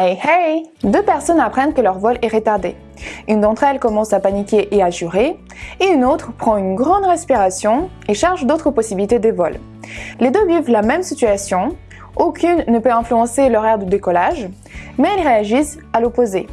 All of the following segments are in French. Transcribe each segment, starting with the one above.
Hey hey Deux personnes apprennent que leur vol est retardé. Une d'entre elles commence à paniquer et à jurer, et une autre prend une grande respiration et cherche d'autres possibilités de vol. Les deux vivent la même situation, aucune ne peut influencer l'horaire de décollage, mais elles réagissent à l'opposé.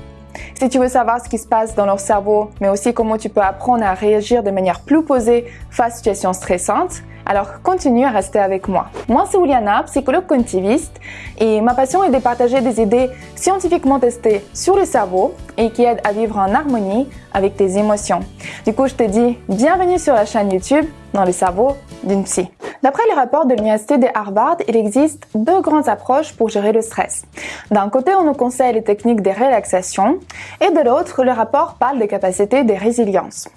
Si tu veux savoir ce qui se passe dans leur cerveau, mais aussi comment tu peux apprendre à réagir de manière plus posée face à situations stressantes, alors continue à rester avec moi. Moi c'est Juliana, psychologue cognitiviste et ma passion est de partager des idées scientifiquement testées sur le cerveau et qui aident à vivre en harmonie avec tes émotions. Du coup je te dis bienvenue sur la chaîne YouTube dans le cerveau d'une psy. D'après les rapports de l'université de Harvard, il existe deux grandes approches pour gérer le stress. D'un côté, on nous conseille les techniques de relaxation et de l'autre, le rapport parle des capacités de résilience.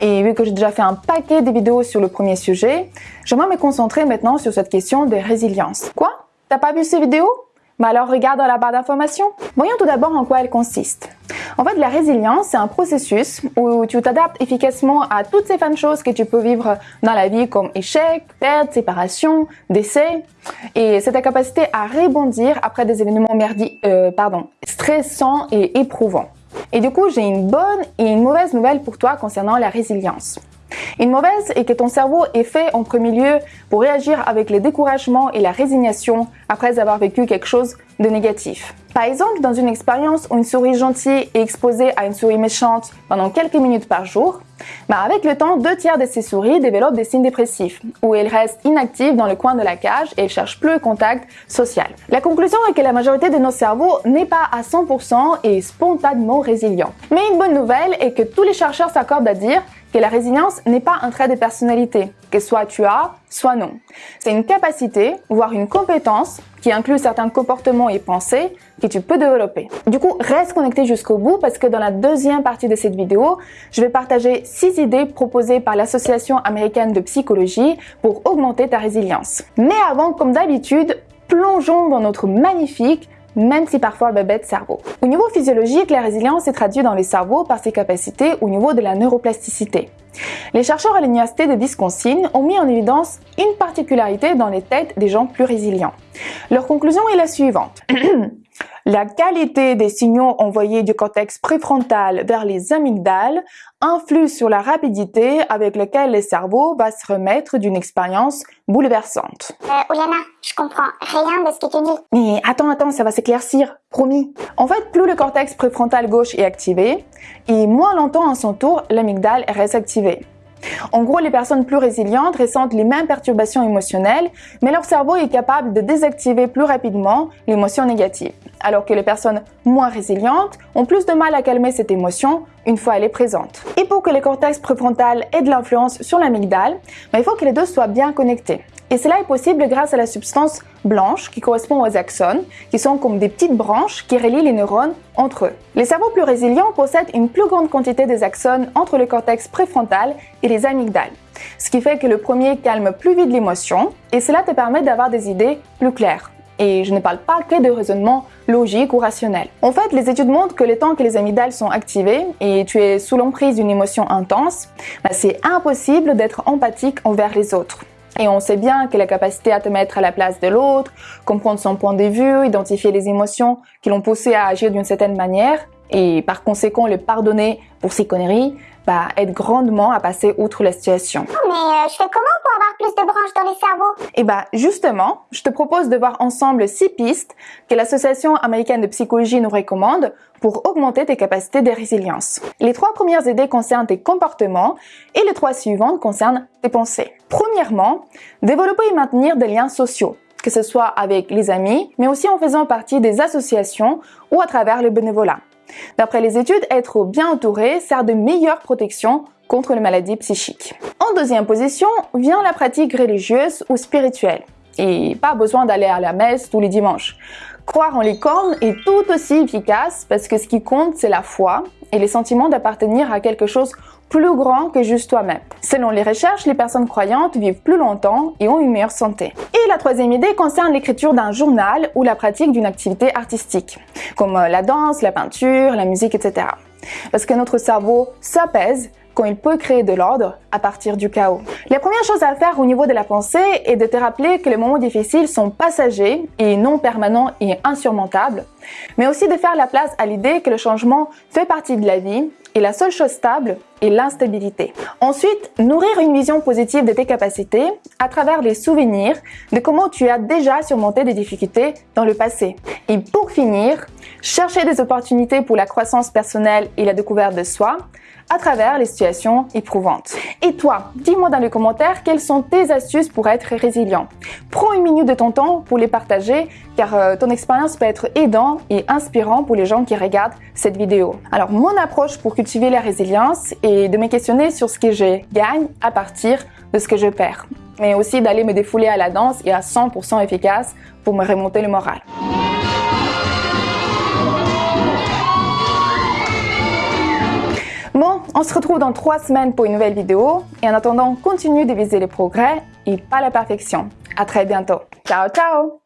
Et vu que j'ai déjà fait un paquet de vidéos sur le premier sujet, j'aimerais me concentrer maintenant sur cette question de résilience. Quoi? T'as pas vu ces vidéos? Mais alors regarde dans la barre d'informations. Voyons tout d'abord en quoi elle consiste. En fait, la résilience, c'est un processus où tu t'adaptes efficacement à toutes ces de choses que tu peux vivre dans la vie comme échec, perte, séparation, décès. Et c'est ta capacité à rebondir après des événements merdi euh, pardon, stressants et éprouvants. Et du coup, j'ai une bonne et une mauvaise nouvelle pour toi concernant la résilience. Une mauvaise est que ton cerveau est fait en premier lieu pour réagir avec le découragement et la résignation après avoir vécu quelque chose de négatif. Par exemple, dans une expérience où une souris gentille est exposée à une souris méchante pendant quelques minutes par jour, bah avec le temps, deux tiers de ces souris développent des signes dépressifs, où elles restent inactives dans le coin de la cage et cherchent plus le contact social. La conclusion est que la majorité de nos cerveaux n'est pas à 100% et spontanément résilient. Mais une bonne nouvelle est que tous les chercheurs s'accordent à dire la résilience n'est pas un trait de personnalité, que soit tu as, soit non. C'est une capacité, voire une compétence, qui inclut certains comportements et pensées que tu peux développer. Du coup, reste connecté jusqu'au bout parce que dans la deuxième partie de cette vidéo, je vais partager six idées proposées par l'Association américaine de psychologie pour augmenter ta résilience. Mais avant, comme d'habitude, plongeons dans notre magnifique même si parfois bébête cerveau. Au niveau physiologique, la résilience est traduite dans les cerveaux par ses capacités au niveau de la neuroplasticité. Les chercheurs à l'université de Wisconsin ont mis en évidence une particularité dans les têtes des gens plus résilients. Leur conclusion est la suivante. La qualité des signaux envoyés du cortex préfrontal vers les amygdales influe sur la rapidité avec laquelle le cerveau va se remettre d'une expérience bouleversante. Euh, Oliana, je comprends rien de ce que tu dis. Mais attends, attends, ça va s'éclaircir, promis. En fait, plus le cortex préfrontal gauche est activé, et moins longtemps à son tour, l'amygdale reste activée. En gros, les personnes plus résilientes ressentent les mêmes perturbations émotionnelles, mais leur cerveau est capable de désactiver plus rapidement l'émotion négative, alors que les personnes moins résilientes ont plus de mal à calmer cette émotion une fois elle est présente. Et pour que le cortex préfrontal ait de l'influence sur l'amygdale, ben, il faut que les deux soient bien connectés. Et cela est possible grâce à la substance blanche qui correspond aux axones, qui sont comme des petites branches qui relient les neurones entre eux. Les cerveaux plus résilients possèdent une plus grande quantité des axones entre le cortex préfrontal et les amygdales, ce qui fait que le premier calme plus vite l'émotion et cela te permet d'avoir des idées plus claires. Et je ne parle pas que de raisonnement logique ou rationnel. En fait, les études montrent que le temps que les amygdales sont activées et tu es sous l'emprise d'une émotion intense, bah, c'est impossible d'être empathique envers les autres. Et on sait bien que la capacité à te mettre à la place de l'autre, comprendre son point de vue, identifier les émotions qui l'ont poussé à agir d'une certaine manière, et par conséquent le pardonner pour ses conneries, bah, aide grandement à passer outre la situation. Mais euh, je fais comment pour avoir plus de branches dans les cerveaux? Et eh bah justement, je te propose de voir ensemble six pistes que l'Association américaine de psychologie nous recommande pour augmenter tes capacités de résilience. Les trois premières idées concernent tes comportements et les trois suivantes concernent tes pensées. Premièrement, développer et maintenir des liens sociaux que ce soit avec les amis, mais aussi en faisant partie des associations ou à travers le bénévolat. D'après les études, être bien entouré sert de meilleure protection contre les maladies psychiques. En deuxième position vient la pratique religieuse ou spirituelle. Et pas besoin d'aller à la messe tous les dimanches. Croire en les est tout aussi efficace parce que ce qui compte, c'est la foi et les sentiments d'appartenir à quelque chose plus grand que juste toi-même. Selon les recherches, les personnes croyantes vivent plus longtemps et ont une meilleure santé. Et la troisième idée concerne l'écriture d'un journal ou la pratique d'une activité artistique, comme euh, la danse, la peinture, la musique, etc. Parce que notre cerveau s'apaise quand il peut créer de l'ordre à partir du chaos. La première chose à faire au niveau de la pensée est de te rappeler que les moments difficiles sont passagers et non permanents et insurmontables, mais aussi de faire la place à l'idée que le changement fait partie de la vie et la seule chose stable est l'instabilité. Ensuite, nourrir une vision positive de tes capacités à travers les souvenirs de comment tu as déjà surmonté des difficultés dans le passé. Et pour finir, chercher des opportunités pour la croissance personnelle et la découverte de soi à travers les situations éprouvantes. Et toi, dis-moi dans les commentaires quelles sont tes astuces pour être résilient. Prends une minute de ton temps pour les partager car euh, ton expérience peut être aidant et inspirant pour les gens qui regardent cette vidéo. Alors mon approche pour cultiver la résilience est de me questionner sur ce que je gagne à partir de ce que je perds mais aussi d'aller me défouler à la danse et à 100% efficace pour me remonter le moral. Bon, on se retrouve dans trois semaines pour une nouvelle vidéo et en attendant, continue de viser les progrès et pas la perfection. À très bientôt. Ciao, ciao